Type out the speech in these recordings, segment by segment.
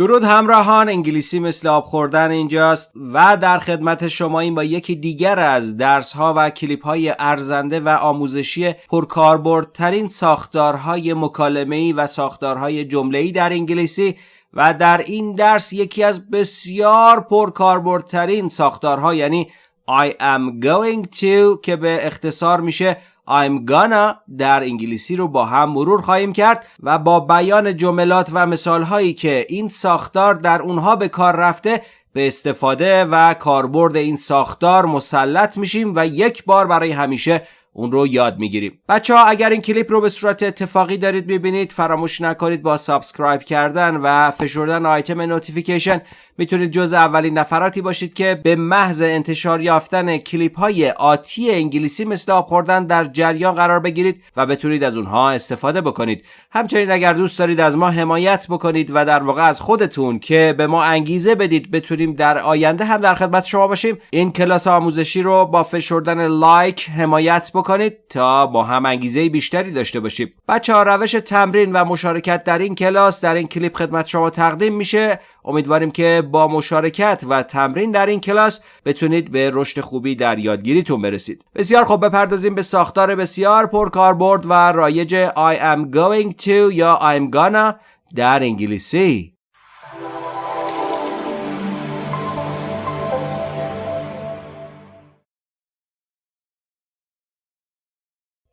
درود همراهان انگلیسی مثل آب خوردن اینجاست و در خدمت شما این با یکی دیگر از درس ها و کلیپ های ارزنده و آموزشی پرکاربردترین ساختارهای مکالمه‌ای و ساختارهای جمله‌ای در انگلیسی و در این درس یکی از بسیار پرکاربردترین ساختارها یعنی I am going to که به اختصار میشه I'm gonna در انگلیسی رو با هم مرور خواهیم کرد و با بیان جملات و مثال هایی که این ساختار در اونها به کار رفته به استفاده و کاربرد این ساختار مسلط میشیم و یک بار برای همیشه اون رو یاد می‌گیریم. بچه ها اگر این کلیپ رو به صورت اتفاقی دارید می‌بینید فراموش نکنید با subscribe کردن و فشردن آیتم notification می‌تونید جز اولین نفراتی باشید که به محض انتشار یافتن کلیپ های آتی انگلیسی مثل آب خوردن در جریان قرار بگیرید و بتونید از اونها استفاده بکنید. همچنین اگر دوست دارید از ما حمایت بکنید و در واقع از خودتون که به ما انگیزه بدید بتونیم در آینده هم در خدمت شما باشیم. این کلاس آموزشی رو با فشردن لایک حمایت بکنید تا با هم انگیزه بیشتری داشته باشیم. بچه ها روش تمرین و مشارکت در این کلاس در این کلیپ خدمت شما تقدیم میشه. امیدواریم که با مشارکت و تمرین در این کلاس بتونید به رشد خوبی در یادگیریتون برسید بسیار خوب بپردازیم به ساختار بسیار پرکاربرد و رایج I am going to یا I'm gonna در انگلیسی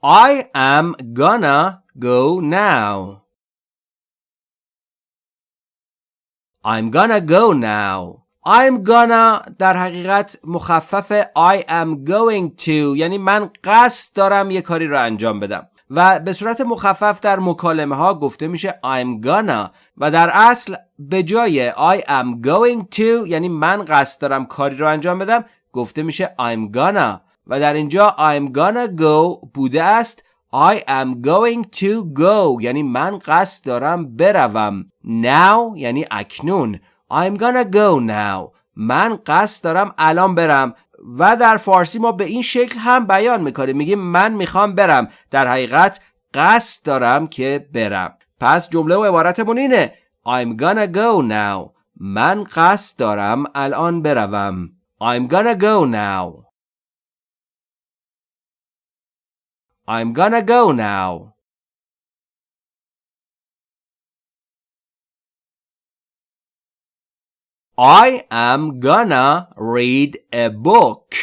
I am gonna go now. I'm gonna go now. I'm gonna در حقیقت مخفف I am going to یعنی من قصد دارم یه کاری رو انجام بدم. و به صورت مخفف در مکالمه ها گفته میشه I'm gonna. و در اصل به جای I am going to یعنی من قصد دارم کاری رو انجام بدم گفته میشه I'm gonna. و در اینجا I'm gonna go بوده است. I am going to go. یعنی من قصد دارم بروم. Now یعنی اکنون. I'm gonna go now. من قصد دارم الان برم. و در فارسی ما به این شکل هم بیان می‌کنیم. میگیم من می‌خوام برم. در حقیقت قصد دارم که برم. پس جمله و عبارتمون اینه. I'm gonna go now. من قصد دارم الان بروم. I'm gonna go now. I'm gonna go now. I am gonna read a book.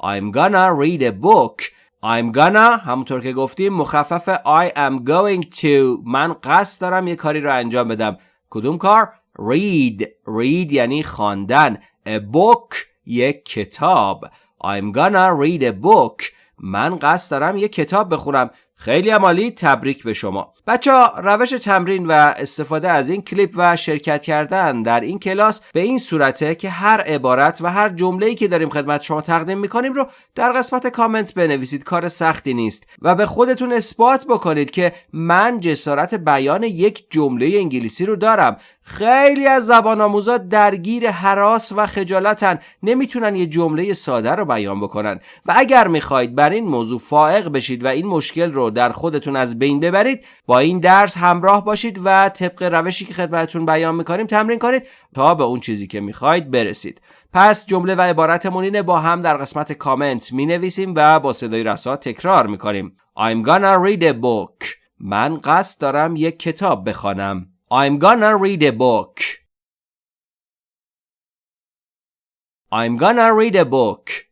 I'm gonna read a book. I'm gonna همونطور که گفتیم مخفف I am going to من قصد دارم یه کاری رو انجام بدم کدوم کار؟ read read یعنی خواندن a book یک کتاب I'm gonna read a book. من قصد دارم یه کتاب بخونم. خیلی عمالی تبریک به شما. بچه ها روش تمرین و استفاده از این کلیپ و شرکت کردن در این کلاس به این صورته که هر عبارت و هر جمله‌ای که داریم خدمت شما تقدیم می‌کنیم رو در قسمت کامنت بنویسید. کار سختی نیست و به خودتون اثبات بکنید که من جسارت بیان یک جمله انگلیسی رو دارم. خیلی از زبان آموزا درگیر حراس و خجالتن. نمی‌تونن یه جمله ساده رو بیان بکنن. و اگر می‌خواید بر این موضوع فائق بشید و این مشکل رو در خودتون از بین ببرید با این درس همراه باشید و طبق روشی که خدمتتون بیان می‌کنیم تمرین کنید تا به اون چیزی که می‌خواید برسید. پس جمله و عبارتمون اینه با هم در قسمت کامنت می نویسیم و با صدای رسا تکرار می‌کنیم. I'm gonna read a book. من قصد دارم یک کتاب بخوانم. I'm gonna read a book. I'm gonna read a book.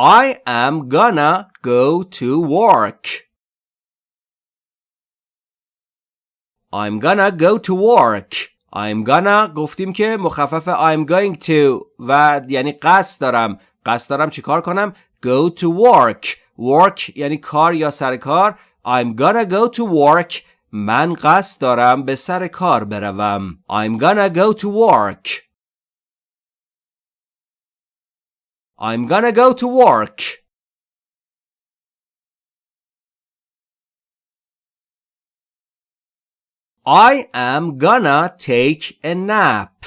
I am gonna go to work. I'm gonna go to work. I'm gonna گفتیم که مخفف I'm going to و یعنی قصد دارم قصد دارم چیکار کنم go to work work یعنی کار یا سر کار I'm gonna go to work من قصد دارم به سر کار بروم I'm gonna go to work I'm gonna go to work. I am gonna take a nap.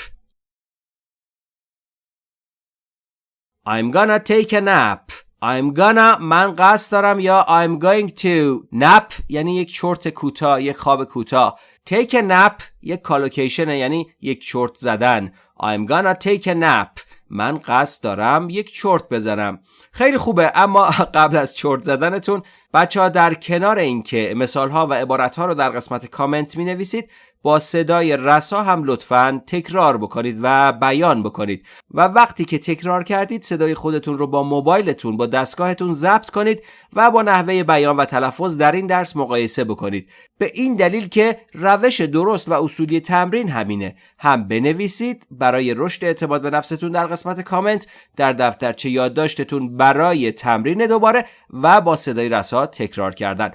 I'm gonna take a nap. I'm gonna من قصد دارم یا I'm going to nap یعنی یک چرت کوتاه یک خواب کوتاه take a nap یک کالوکیشن یعنی یک چرت زدن I'm gonna take a nap من قصد دارم یک چرت بزنم. خیلی خوبه اما قبل از چرت زدنتون بچه ها در کنار اینکه مثال ها و عبارت ها رو در قسمت کامنت می نویسید با صدای رسا هم لطفا تکرار بکنید و بیان بکنید. و وقتی که تکرار کردید صدای خودتون رو با موبایلتون با دستگاهتون ضبط کنید و با نحوه بیان و تلفظ در این درس مقایسه بکنید. به این دلیل که روش درست و اصولی تمرین همینه. هم بنویسید برای رشد اعتماد به نفستون در قسمت کامنت در دفترچه یادداشتتون برای تمرین دوباره و با صدای رسا تکرار کردن.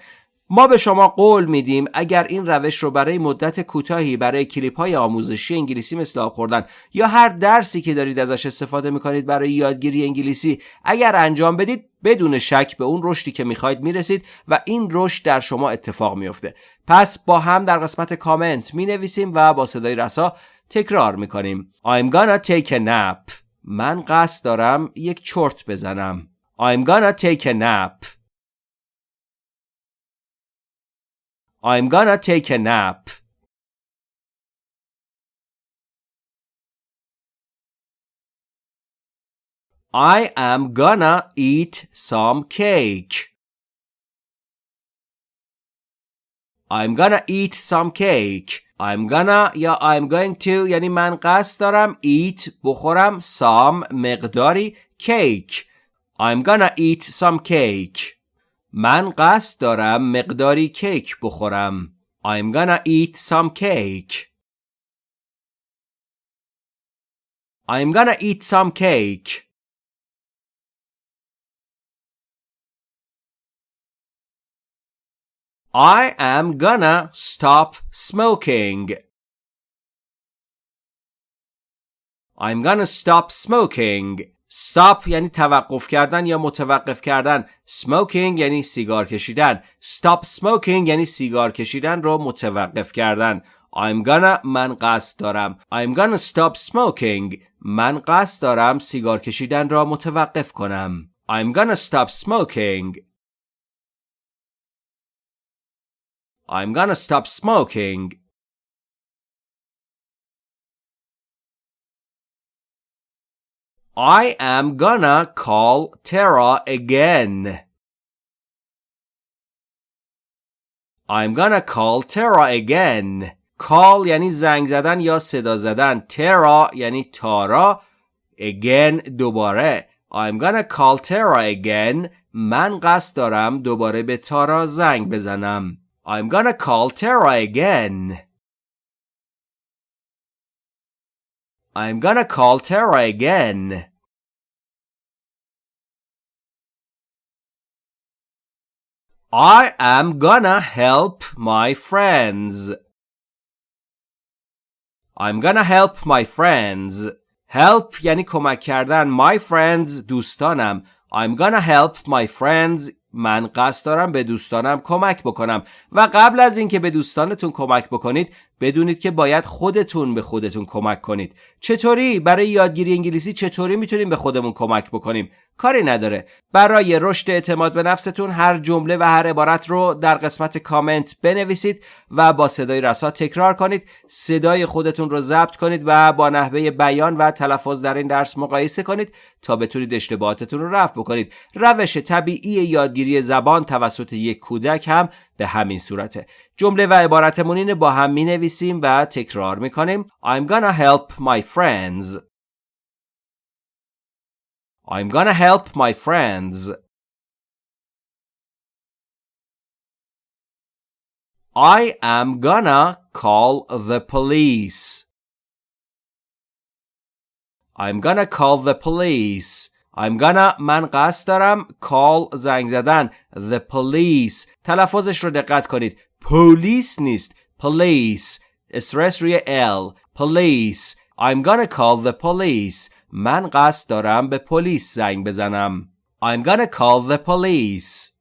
ما به شما قول میدیم اگر این روش رو برای مدت کوتاهی برای کلیپ های آموزشی انگلیسی مثل آب خوردن یا هر درسی که دارید ازش استفاده می‌کنید برای یادگیری انگلیسی اگر انجام بدید بدون شک به اون رشدی که می‌خواید می‌رسید و این رشد در شما اتفاق میفته پس با هم در قسمت کامنت می‌نویسیم و با صدای رسا تکرار می‌کنیم. I'm gonna take a nap. من قصد دارم یک چرت بزنم. I'm gonna take a nap. I'm gonna take a nap. I am gonna eat some cake. I'm gonna eat some cake. I'm gonna یا I'm going to یعنی من قصد دارم eat بخورم some مقداری cake. I'm gonna eat some cake. من قصد دارم مقداری کیک بخورم. I'm gonna eat some cake. I'm gonna eat some cake. I am gonna stop smoking. I'm gonna stop smoking. Stop یعنی توقف کردن یا متوقف کردن. Smoking یعنی سیگار کشیدن. Stop smoking یعنی سیگار کشیدن رو متوقف کردن. I'm gonna من قصد دارم. I'm gonna stop smoking. من قصد دارم سیگار کشیدن را متوقف کنم. I'm gonna stop smoking. I'm gonna stop smoking. I am gonna call Tara again. I'm gonna call Tara again. call یعنی زنگ زدن یا صدا زدن. Tara یعنی تارا. Again دوباره. I'm gonna call Tara again. من قصد دارم دوباره به تارا زنگ بزنم. I'm gonna call Tara again. I'm gonna call Tara again. I am gonna help my friends. I'm gonna help my friends. Help یعنی کمک کردن. My friends دوستانم. I'm gonna help my friends من قصد دارم به دوستانم کمک بکنم و قبل از اینکه به دوستانتون کمک بکنید بدونید که باید خودتون به خودتون کمک کنید. چطوری؟ برای یادگیری انگلیسی چطوری می‌تونیم به خودمون کمک بکنیم؟ کاری نداره. برای رشد اعتماد به نفستون هر جمله و هر عبارت رو در قسمت کامنت بنویسید و با صدای رسا تکرار کنید. صدای خودتون رو ضبط کنید و با نحوه بیان و تلفظ در این درس مقایسه کنید تا بتونید اشتباهاتتون رو رفع بکنید. روش طبیعی یادگیری زبان توسط یک کودک هم به همین صورته جمله و عبارتمون اینه با هم می نویسیم و تکرار می کنیم I'm gonna help my friends I'm gonna help my friends I am gonna call the police I'm gonna call the police I'm gonna من قصد دارم call زنگ زدن the police تلفظش رو دقت کنید پلیس نیست police استرس روی L police I'm gonna call the police من قصد دارم به پلیس زنگ بزنم I'm gonna call the police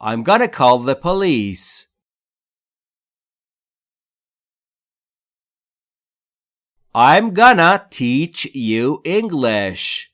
I'm gonna call the police I'm gonna teach you English.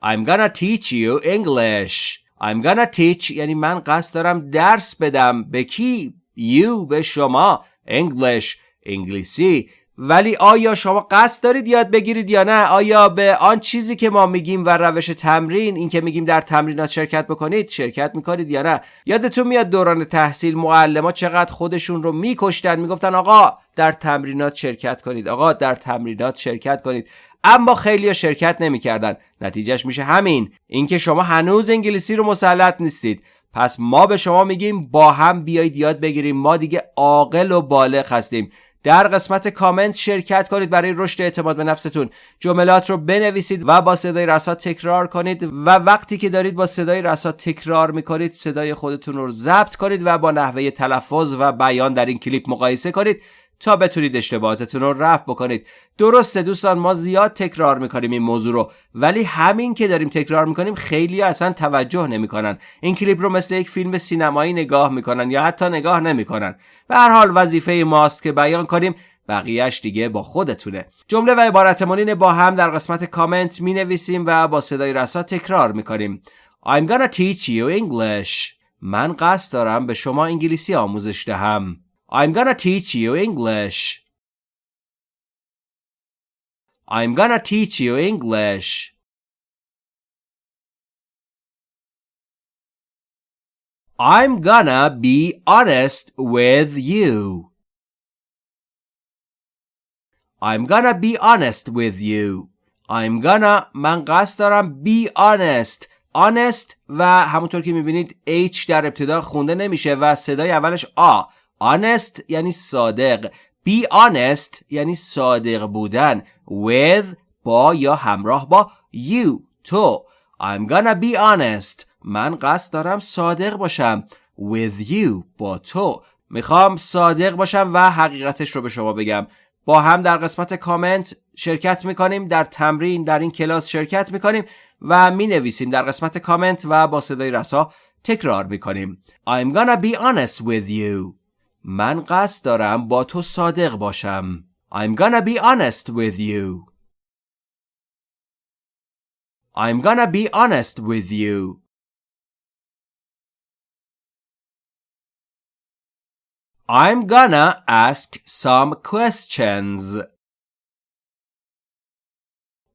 I'm gonna teach you English. I'm gonna teach یعنی من قصد دارم درس بدم به کی؟ you به شما English انگلیسی ولی آیا شما قصد دارید یاد بگیرید یا نه؟ آیا به آن چیزی که ما میگیم و روش تمرین این که میگیم در تمرینات شرکت بکنید شرکت می‌کنید یا نه؟ یادتون میاد دوران تحصیل معلم چقدر خودشون رو میکشتن می‌گفتن آقا در تمرینات شرکت کنید آقا در تمرینات شرکت کنید. اما خیلی شرکت نمی‌کردن. نتیجهش میشه همین. اینکه شما هنوز انگلیسی رو مسلط نیستید. پس ما به شما میگیم با هم بیایید یاد بگیریم. ما دیگه عاقل و بالغ هستیم. در قسمت کامنت شرکت کنید برای رشد اعتماد به نفستون. جملات رو بنویسید و با صدای رسا تکرار کنید و وقتی که دارید با صدای رسا تکرار می‌کنید صدای خودتون رو ضبط کنید و با نحوه تلفظ و بیان در این کلیپ مقایسه کنید. تا بتونید اشتباهاتتون رو رفع بکنید. درسته دوستان ما زیاد تکرار می‌کنیم این موضوع رو ولی همین که داریم تکرار می‌کنیم خیلی اصلا توجه نمی‌کنن. این کلیپ رو مثل یک فیلم سینمایی نگاه می‌کنن یا حتی نگاه نمی‌کنن. به هر حال وظیفه ماست که بیان کنیم بقیهش دیگه با خودتونه. جمله و عبارت مونین با هم در قسمت کامنت می نویسیم و با صدای رسا تکرار می کنیم I'm gonna teach you English. من قصد دارم به شما انگلیسی آموزش دهم. I'm gonna teach you English. I'm gonna teach you English. I'm gonna be honest with you. I'm gonna be honest with you. I'm gonna من قصد دارم be honest honest و همونطور که میبینید H در ابتدا خونده نمیشه و صدای اولش آ honest یعنی صادق. Be honest یعنی صادق بودن. With با یا همراه با. You تو. I'm gonna be honest. من قصد دارم صادق باشم. With you با تو. می‌خوام صادق باشم و حقیقتش رو به شما بگم. با هم در قسمت کامنت شرکت می‌کنیم در تمرین در این کلاس شرکت می‌کنیم و می نویسیم در قسمت کامنت و با صدای رسا تکرار می‌کنیم. I'm gonna be honest with you. من قصد دارم با تو صادق باشم. I'm gonna be honest with you. I'm gonna be honest with you. I'm gonna ask some questions.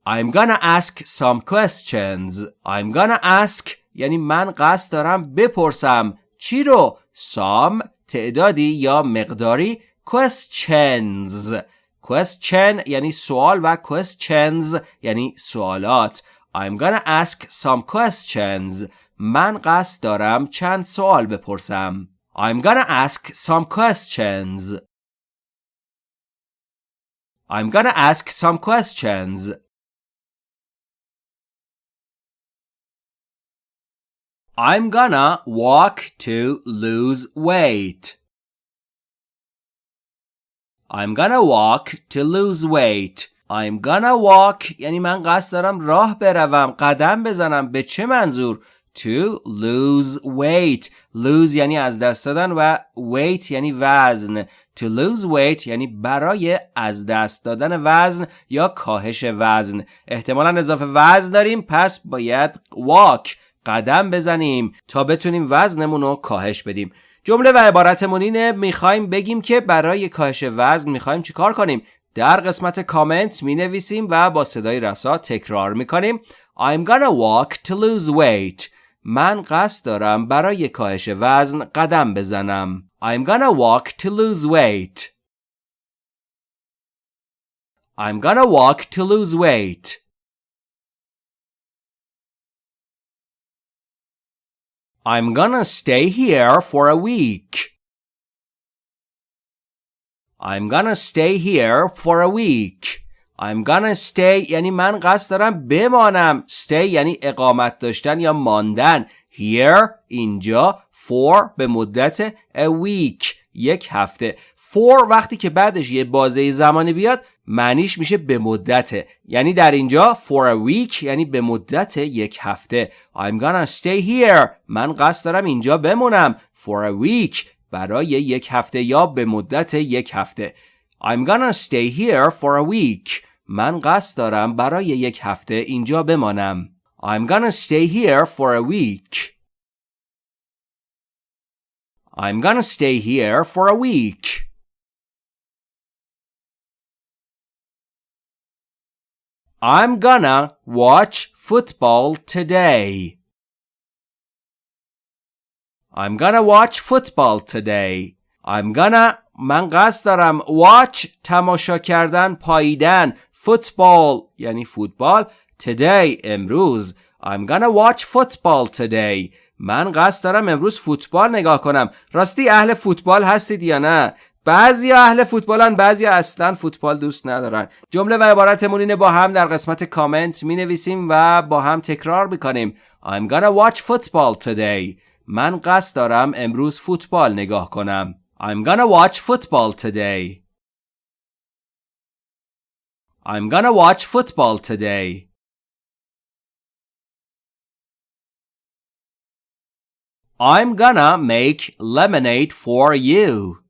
I'm gonna ask some questions. I'm gonna ask یعنی من قصد دارم بپرسم چی رو؟ some تعدادی یا مقداری questions question یعنی سوال و questions یعنی سوالات I'm gonna ask some questions من قصد دارم چند سوال بپرسم I'm gonna ask some questions I'm gonna ask some questions I'm gonna walk to lose weight. I'm gonna walk to lose weight. I'm gonna walk یعنی من قصد دارم راه بروم قدم بزنم. به چه منظور؟ To lose weight. Lose یعنی از دست دادن و weight یعنی وزن. To lose weight یعنی برای از دست دادن وزن یا کاهش وزن. احتمالا اضافه وزن داریم پس باید walk. قدم بزنیم تا بتونیم وزنمون رو کاهش بدیم. جمله و عبارتمون اینه می‌خوایم بگیم که برای کاهش وزن می‌خوایم چیکار کنیم؟ در قسمت کامنت می نویسیم و با صدای رسا تکرار می کنیم I'm gonna walk to lose weight. من قصد دارم برای کاهش وزن قدم بزنم. I'm gonna walk to lose weight. I'm gonna walk to lose weight. I'm gonna stay here for a week. I'm gonna stay here for a week. I'm gonna stay یعنی من قصد دارم بمانم. Stay یعنی اقامت داشتن یا ماندن. Here اینجا for به مدت a week یک هفته. For وقتی که بعدش یه بازه زمانی بیاد معنیش میشه به مدت یعنی در اینجا for a week یعنی به مدت یک هفته. I'm gonna stay here. من قصد دارم اینجا بمونم. For a week برای یک هفته یا به مدت یک هفته. I'm gonna stay here for a week. من قصد دارم برای یک هفته اینجا بمانم. I'm gonna stay here for a week. I'm gonna stay here for a week. I'm gonna watch football today. I'm gonna watch football today. I'm gonna من قصد دارم watch تماشا کردن پاییدن football یعنی فوتبال today امروز I'm gonna watch football today من قصد دارم امروز فوتبال نگاه کنم راستی اهل فوتبال هستید یا نه بعضی اهل فوتبالن بعضی اصلا فوتبال دوست ندارن. جمله و عبارتمون اینه با هم در قسمت کامنت می نویسیم و با هم تکرار می‌کنیم. I'm gonna watch football today. من قصد دارم امروز فوتبال نگاه کنم. I'm gonna watch football today. I'm gonna watch football today. I'm gonna make lemonade for you.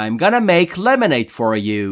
I'm gonna make lemonade for you.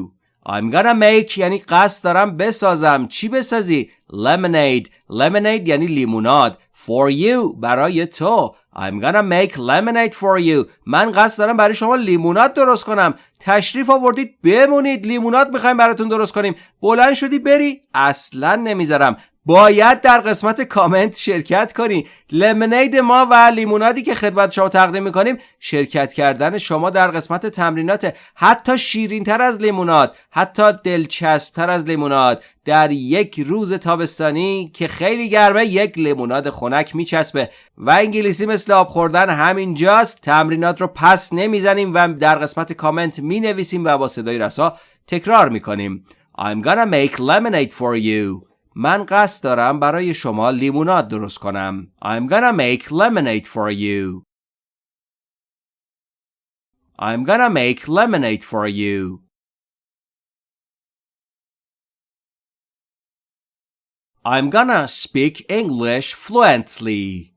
I'm gonna make یعنی قصد دارم بسازم. چی بسازی؟ lemonade. Lemonade یعنی لیموناد. For you. برای تو. I'm gonna make lemonade for you. من قصد دارم برای شما لیموناد درست کنم. تشریف آوردید بمونید. لیموناد می‌خوایم براتون درست کنیم. بلند شدی بری. اصلا نمی‌ذارم. باید در قسمت کامنت شرکت کنی. لمنید ما و لیمونادی که خدمت شما تقدیم می‌کنیم شرکت کردن شما در قسمت تمرینات. حتی شیرین تر از لیموناد حتی دلچسبتر از لیموناد. در یک روز تابستانی که خیلی گرمه یک لیموناد خنک میچسبه. و انگلیسی مثل آب خوردن همینجاست. تمرینات رو پس نمی‌زنیم و در قسمت کامنت می‌نویسیم و با صدای رسا تکرار می‌کنیم. I'm gonna make lemonade for you. من قصد دارم برای شما لیموناد درست کنم. I'm gonna make lemonade for you. I'm gonna make lemonade for you. I'm gonna speak English fluently.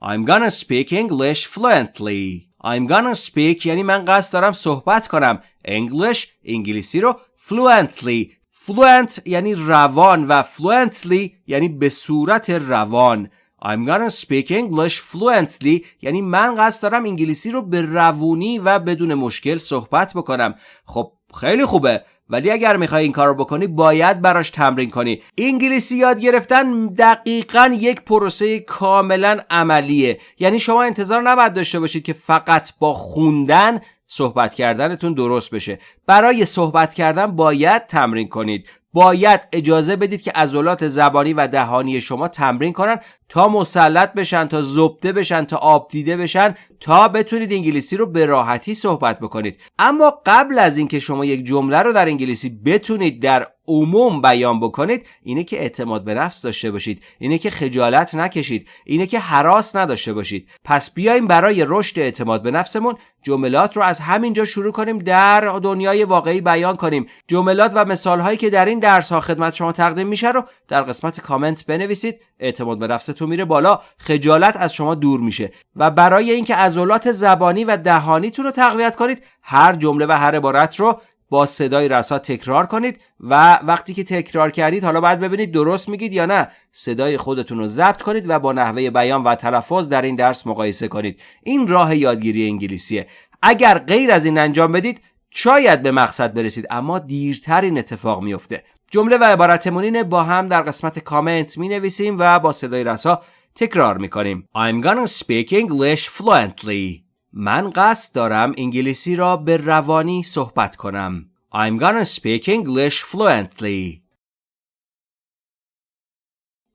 I'm gonna speak English fluently. I'm gonna speak یعنی من قصد دارم صحبت کنم. English انگلیسی رو fluently fluent یعنی روان و fluently یعنی به صورت روان. I'm gonna speak English fluently یعنی من قصد دارم انگلیسی رو به روونی و بدون مشکل صحبت بکنم. خب خیلی خوبه. ولی اگر می‌خوای این کار رو بکنی باید براش تمرین کنی. انگلیسی یاد گرفتن دقیقا یک پروسه کاملا عملیه. یعنی شما انتظار نباید داشته باشید که فقط با خوندن صحبت کردنتون درست بشه. برای صحبت کردن باید تمرین کنید. باید اجازه بدید که عضلات زبانی و دهانی شما تمرین کنن تا مسلط بشن تا زبده بشن تا آب دیده بشن تا بتونید انگلیسی رو به راحتی صحبت بکنید. اما قبل از اینکه شما یک جمله رو در انگلیسی بتونید در عموم بیان بکنید اینه که اعتماد به نفس داشته باشید اینه که خجالت نکشید اینه که حراس نداشته باشید. پس بیایم برای رشد اعتماد به نفسمون جملات رو از همینجا شروع کنیم در دنیای واقعی بیان کنیم. جملات و مثال هایی که در این درس ها خدمت شما تقدیم میشه رو در قسمت کامنت بنویسید. اعتماد به نفستون میره بالا خجالت از شما دور میشه. و برای اینکه عضلات زبانی و دهانیتون رو تقویت کنید هر جمله و هر عبارت رو با صدای رسا تکرار کنید و وقتی که تکرار کردید حالا باید ببینید درست میگید یا نه. صدای خودتون رو ضبط کنید و با نحوه بیان و تلفظ در این درس مقایسه کنید. این راه یادگیری انگلیسیه. اگر غیر از این انجام بدید شاید به مقصد برسید اما دیرتر این اتفاق میفته. جمله و عبارتمون با هم در قسمت کامنت می نویسیم و با صدای رسا تکرار می کنیم I'm gonna speak English fluently. من قصد دارم انگلیسی را به روانی صحبت کنم I'm gonna speak English fluently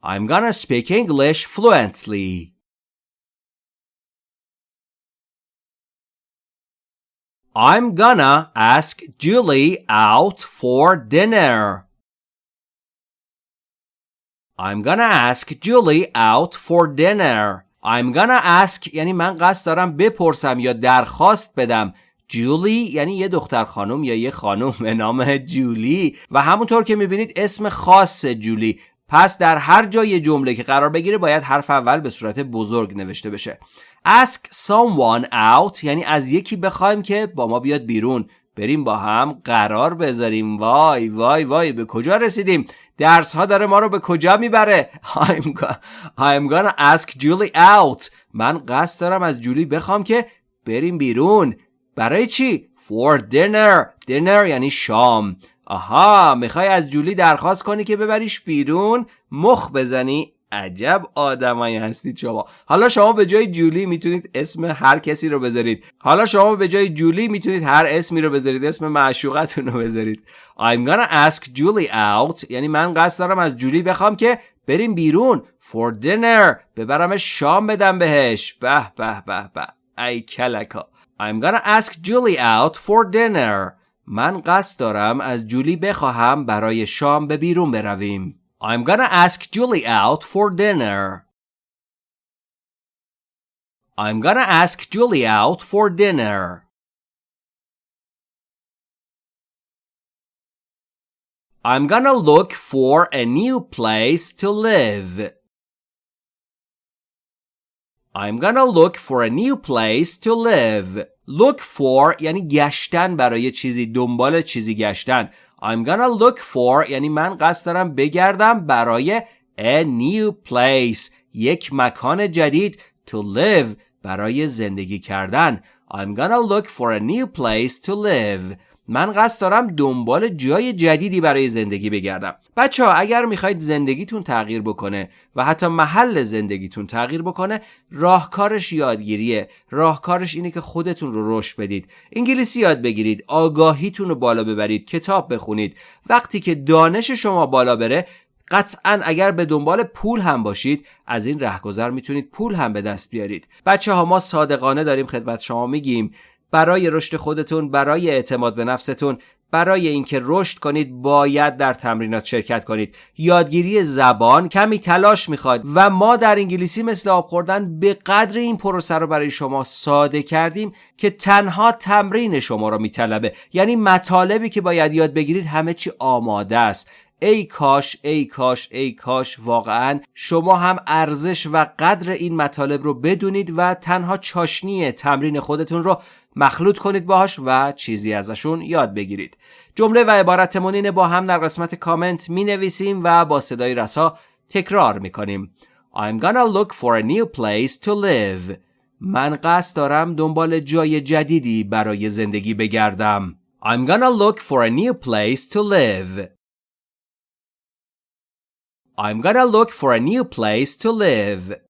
I'm gonna speak English fluently I'm gonna ask Julie out for dinner. I'm gonna ask Julie out for dinner. I'm gonna ask یعنی من قصد دارم بپرسم یا درخواست بدم. جولی یعنی یه دختر خانم یا یه خانم به نام جولی. و همونطور که می‌بینید اسم خاص جولی. پس در هر جای جمله که قرار بگیره باید حرف اول به صورت بزرگ نوشته بشه. Ask someone out یعنی از یکی بخوایم که با ما بیاد بیرون. بریم با هم قرار بذاریم. وای وای وای به کجا رسیدیم؟ درس ها داره ما رو به کجا می‌بره؟ I'm, I'm gonna ask Julie out. من قصد دارم از جولی بخوام که بریم بیرون. برای چی؟ For dinner. Dinner یعنی شام. آها می‌خوای از جولی درخواست کنی که ببریش بیرون؟ مخ بزنی. عجب آدمایی هستید شما. حالا شما به جای جولی می‌تونید اسم هر کسی رو بذارید. حالا شما به جای جولی می‌تونید هر اسمی رو بذارید. اسم معشوقتون رو بذارید. I'm gonna ask Julie out. یعنی من قصد دارم از جولی بخوام که بریم بیرون for dinner. ببرمش شام بدم بهش. به به به به. ای کلکا. I'm gonna ask Julie out for dinner. من قصد دارم از جولی بخواهم برای شام به بیرون برویم. I'm gonna ask Julie out for dinner. I'm gonna ask Julie out for dinner. I'm gonna look for a new place to live. I'm gonna look for a new place to live. Look for یعنی گشتن برای چیزی دنبال چیزی گشتن I'm gonna look for یعنی من قصد دارم بگردم برای a new place یک مکان جدید to live برای زندگی کردن I'm gonna look for a new place to live من قصد دارم دنبال جای جدیدی برای زندگی بگردم. بچه ها اگر می‌خواید زندگیتون تغییر بکنه و حتی محل زندگیتون تغییر بکنه راهکارش یادگیریه. راهکارش اینه که خودتون رو رشد بدید. انگلیسی یاد بگیرید. آگاهیتون رو بالا ببرید. کتاب بخونید. وقتی که دانش شما بالا بره قطعا اگر به دنبال پول هم باشید از این رهگذر می‌تونید پول هم به دست بیارید. بچه ها ما صادقانه داریم خدمت شما میگیم. برای رشد خودتون برای اعتماد به نفستون برای اینکه رشد کنید باید در تمرینات شرکت کنید. یادگیری زبان کمی تلاش می‌خواد و ما در انگلیسی مثل آب خوردن به قدر این پروسه رو برای شما ساده کردیم که تنها تمرین شما رو میطلبه. یعنی مطالبی که باید یاد بگیرید همه چی آماده است. ای کاش ای کاش ای کاش واقعا شما هم ارزش و قدر این مطالب رو بدونید و تنها چاشنی تمرین خودتون رو مخلوط کنید باهاش و چیزی ازشون یاد بگیرید. جمله و عبارتمون اینه با هم در قسمت کامنت می نویسیم و با صدای رسا تکرار می کنیم I'm gonna look for a new place to live. من قصد دارم دنبال جای جدیدی برای زندگی بگردم. I'm gonna look for a new place to live. I'm gonna look for a new place to live.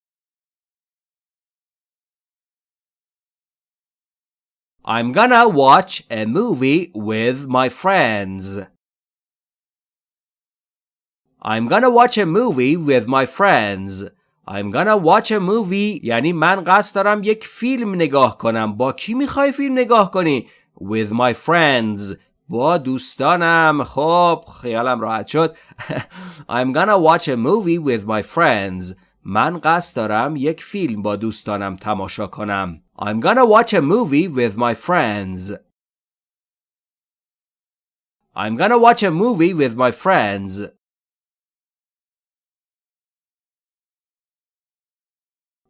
I'm gonna watch a movie with my friends. I'm gonna watch a movie with my friends. I'm gonna watch a movie یعنی من قصد دارم یک فیلم نگاه کنم با کی می‌خوای فیلم نگاه کنی with my friends با دوستانم خب خیالم راحت شد I'm gonna watch a movie with my friends من قصد دارم یک فیلم با دوستانم تماشا کنم I'm gonna watch a movie with my friends. I'm gonna watch a movie with my friends.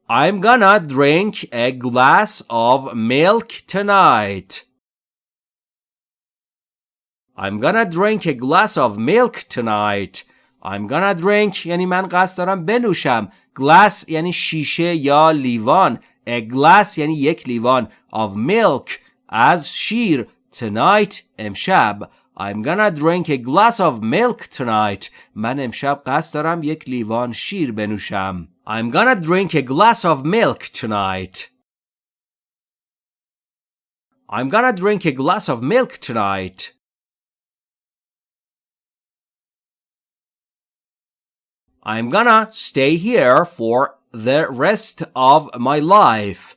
I'm gonna drink a glass of milk tonight. I'm gonna drink a glass of milk tonight. I'm gonna drink یعنی من قصد دارم بنوشم. Glass یعنی شیشه یا لیوان. a glass یعنی یک لیوان of milk از شیر tonight امشب I'm gonna drink a glass of milk tonight من امشب قصد دارم یک لیوان شیر بنوشم I'm gonna drink a glass of milk tonight I'm gonna drink a glass of milk tonight I'm gonna stay here for the rest of my life.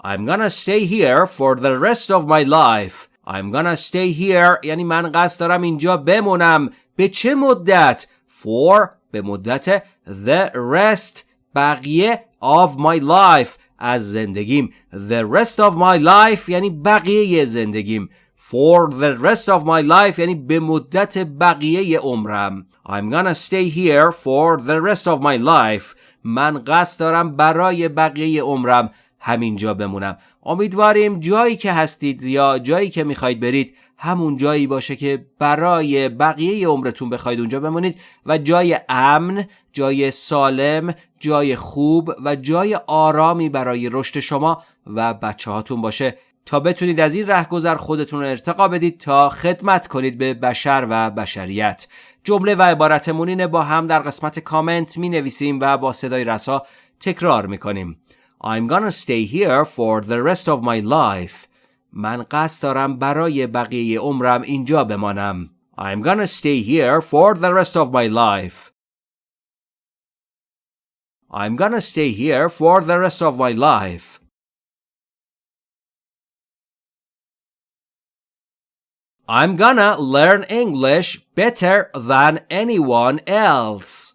I'm gonna stay here for the rest of my life. I'm gonna stay here یعنی من قصد دارم اینجا بمونم به چه مدت؟ For به مدت the rest بقیه of my life از زندگیم The rest of my life یعنی بقیه زندگیم For the rest of my life یعنی به مدت بقیه عمرم. I'm gonna stay here for the rest of my life. من قصد دارم برای بقیه عمرم همینجا بمونم. امیدواریم جایی که هستید یا جایی که می‌خواید برید همون جایی باشه که برای بقیه عمرتون بخواید اونجا بمونید و جای امن جای سالم جای خوب و جای آرامی برای رشد شما و بچه هاتون باشه. تا بتونید از این رهگذر خودتون رو ارتقا بدید تا خدمت کنید به بشر و بشریت. جمله و عبارتمون اینه با هم در قسمت کامنت می نویسیم و با صدای رسا تکرار می کنیم I'm gonna stay here for the rest of my life. من قصد دارم برای بقیه عمرم اینجا بمانم. I'm gonna stay here for the rest of my life. I'm gonna stay here for the rest of my life. I'm gonna learn English better than anyone else.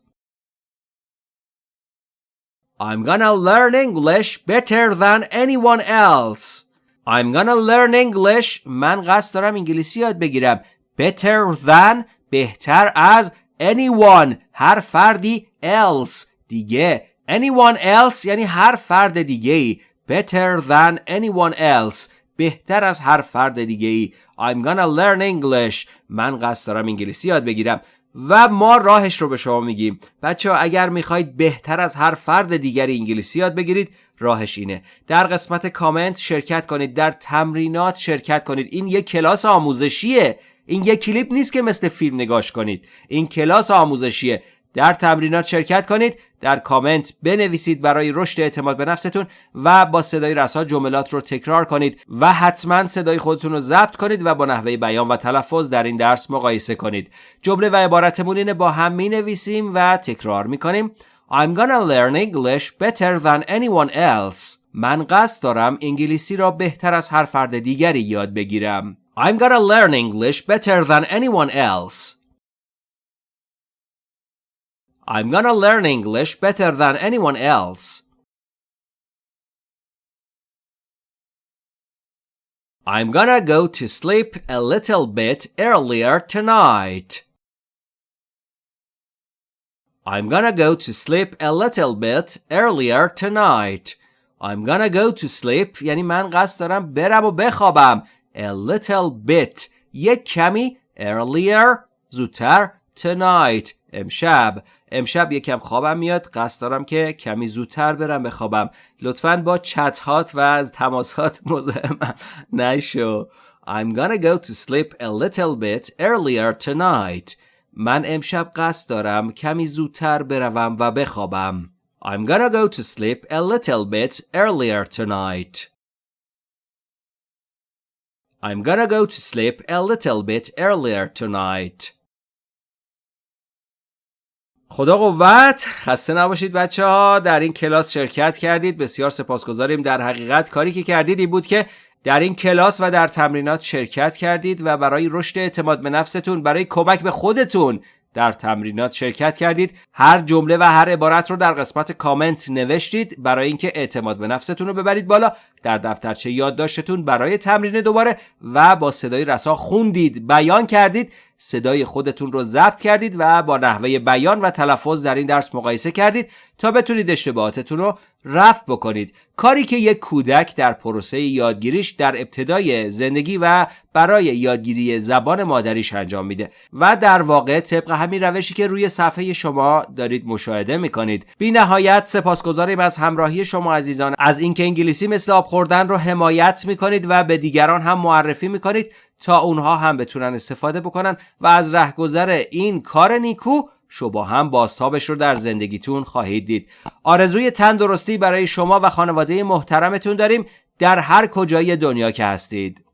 I'm gonna learn English better than anyone else. I'm gonna learn English من قصد دارم انگلیسی یاد بگیرم better than بهتر از anyone هر فردی else دیگه anyone else یعنی هر فرد دیگه ای better than anyone else بهتر از هر فرد دیگه ای I'm gonna learn English. من قصد دارم انگلیسی یاد بگیرم. و ما راهش رو به شما میگیم. بچه اگر می‌خواید بهتر از هر فرد دیگری انگلیسی یاد بگیرید راهش اینه. در قسمت کامنت شرکت کنید در تمرینات شرکت کنید. این یک کلاس آموزشیه. این یک کلیپ نیست که مثل فیلم نگاش کنید. این کلاس آموزشیه. در تمرینات شرکت کنید در کامنت بنویسید برای رشد اعتماد به نفستون و با صدای رسا جملات رو تکرار کنید و حتما صدای خودتون رو ضبط کنید و با نحوه بیان و تلفظ در این درس مقایسه کنید. جمله و عبارتمون اینه با هم می نویسیم و تکرار می کنیم I'm gonna learn English better than anyone else. من قصد دارم انگلیسی را بهتر از هر فرد دیگری یاد بگیرم. I'm gonna learn English better than anyone else. I'm gonna learn English better than anyone else. I'm gonna go to sleep a little bit earlier tonight. I'm gonna go to sleep a little bit earlier tonight. I'm gonna go to sleep یعنی من قصد دارم برم و بخوابم a little bit یک کمی earlier زودتر tonight امشب امشب یکم خوابم میاد قصد دارم که کمی زودتر برم بخوابم لطفا با چت هات و از تماسات مزاحمم نشو I'm gonna go to sleep a little bit earlier tonight من امشب قصد دارم کمی زودتر بروم و بخوابم I'm gonna go to sleep a little bit earlier tonight I'm gonna go to sleep a little bit earlier tonight خدا قوت. خسته نباشید بچه ها در این کلاس شرکت کردید. بسیار سپاسگزاریم. در حقیقت کاری که کردید این بود که در این کلاس و در تمرینات شرکت کردید و برای رشد اعتماد به نفستون برای کمک به خودتون در تمرینات شرکت کردید. هر جمله و هر عبارت رو در قسمت کامنت نوشتید. برای اینکه اعتماد به نفستون رو ببرید بالا. در دفترچه یادداشتتون برای تمرین دوباره و با صدای رسا خوندید. بیان کردید. صدای خودتون رو ضبط کردید و با نحوه بیان و تلفظ در این درس مقایسه کردید تا بتونید اشتباهاتتون رو رفت بکنید. کاری که یک کودک در پروسه یادگیریش در ابتدای زندگی و برای یادگیری زبان مادریش انجام میده و در واقع طبق همین روشی که روی صفحه شما دارید مشاهده می‌کنید. بی نهایت سپاسگزاریم از همراهی شما عزیزان. از اینکه انگلیسی مثل آب خوردن رو حمایت می‌کنید و به دیگران هم معرفی می‌کنید. تا اونها هم بتونن استفاده بکنن و از رهگذر این کار نیکو شما هم باستابش رو در زندگیتون خواهید دید. آرزوی تندرستی برای شما و خانواده محترمتون داریم در هر کجای دنیا که هستید.